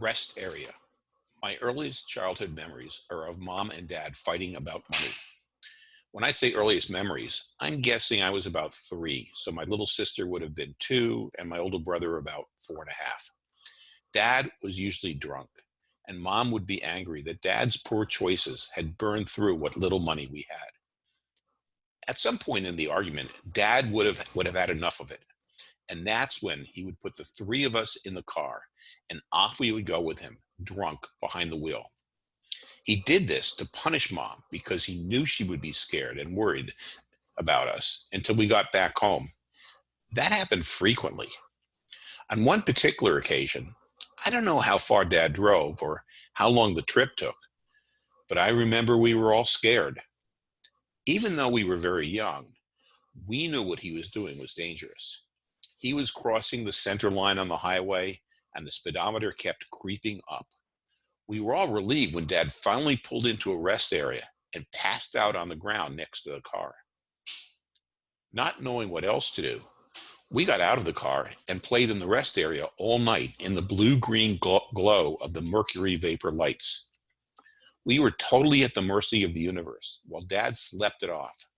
Rest area. My earliest childhood memories are of mom and dad fighting about money. When I say earliest memories, I'm guessing I was about three, so my little sister would have been two and my older brother about four and a half. Dad was usually drunk, and mom would be angry that dad's poor choices had burned through what little money we had. At some point in the argument, dad would have, would have had enough of it. And that's when he would put the three of us in the car and off we would go with him, drunk behind the wheel. He did this to punish mom because he knew she would be scared and worried about us until we got back home. That happened frequently. On one particular occasion, I don't know how far dad drove or how long the trip took, but I remember we were all scared. Even though we were very young, we knew what he was doing was dangerous. He was crossing the center line on the highway and the speedometer kept creeping up. We were all relieved when dad finally pulled into a rest area and passed out on the ground next to the car. Not knowing what else to do, we got out of the car and played in the rest area all night in the blue-green glow of the mercury vapor lights. We were totally at the mercy of the universe while dad slept it off.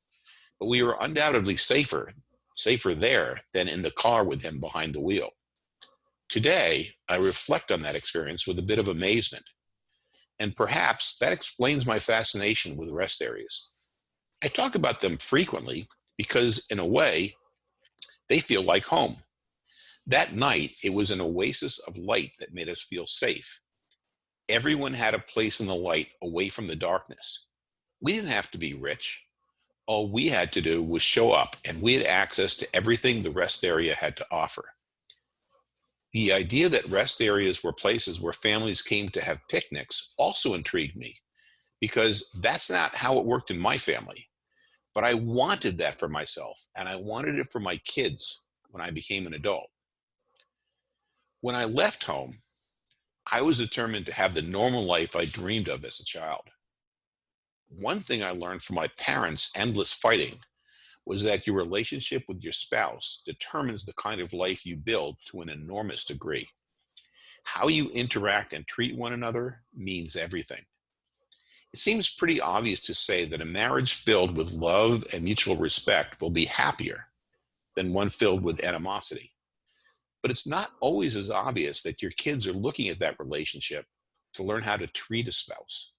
But we were undoubtedly safer, safer there than in the car with him behind the wheel. Today, I reflect on that experience with a bit of amazement and perhaps that explains my fascination with rest areas. I talk about them frequently because in a way, they feel like home. That night, it was an oasis of light that made us feel safe. Everyone had a place in the light away from the darkness. We didn't have to be rich. All we had to do was show up and we had access to everything the rest area had to offer. The idea that rest areas were places where families came to have picnics also intrigued me because that's not how it worked in my family. But I wanted that for myself and I wanted it for my kids when I became an adult. When I left home, I was determined to have the normal life I dreamed of as a child. One thing I learned from my parents' endless fighting was that your relationship with your spouse determines the kind of life you build to an enormous degree. How you interact and treat one another means everything. It seems pretty obvious to say that a marriage filled with love and mutual respect will be happier than one filled with animosity. But it's not always as obvious that your kids are looking at that relationship to learn how to treat a spouse.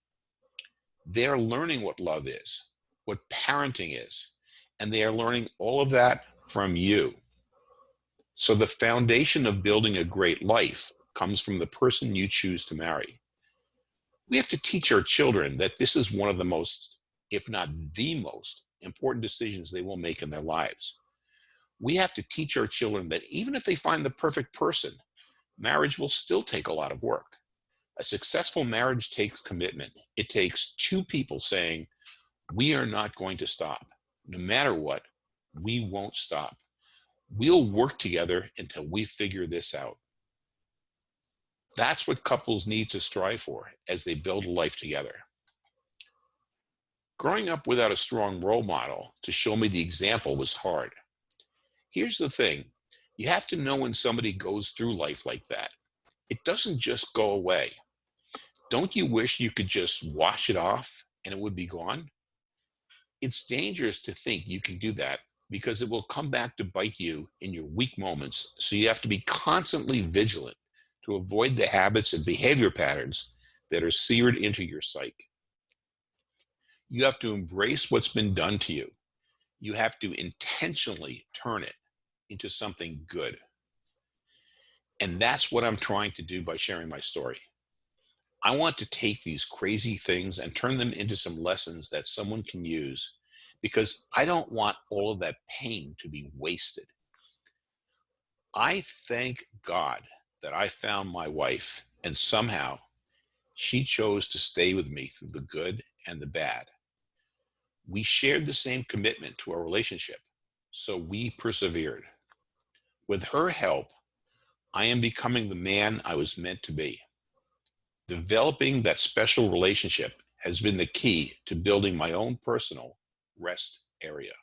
They're learning what love is, what parenting is, and they are learning all of that from you. So the foundation of building a great life comes from the person you choose to marry. We have to teach our children that this is one of the most, if not the most, important decisions they will make in their lives. We have to teach our children that even if they find the perfect person, marriage will still take a lot of work. A successful marriage takes commitment. It takes two people saying, we are not going to stop no matter what, we won't stop. We'll work together until we figure this out. That's what couples need to strive for as they build a life together. Growing up without a strong role model to show me the example was hard. Here's the thing, you have to know when somebody goes through life like that. It doesn't just go away. Don't you wish you could just wash it off and it would be gone? it's dangerous to think you can do that because it will come back to bite you in your weak moments. So you have to be constantly vigilant to avoid the habits and behavior patterns that are seared into your psyche. You have to embrace what's been done to you. You have to intentionally turn it into something good. And that's what I'm trying to do by sharing my story. I want to take these crazy things and turn them into some lessons that someone can use because I don't want all of that pain to be wasted. I thank God that I found my wife and somehow she chose to stay with me through the good and the bad. We shared the same commitment to our relationship, so we persevered. With her help, I am becoming the man I was meant to be. Developing that special relationship has been the key to building my own personal rest area.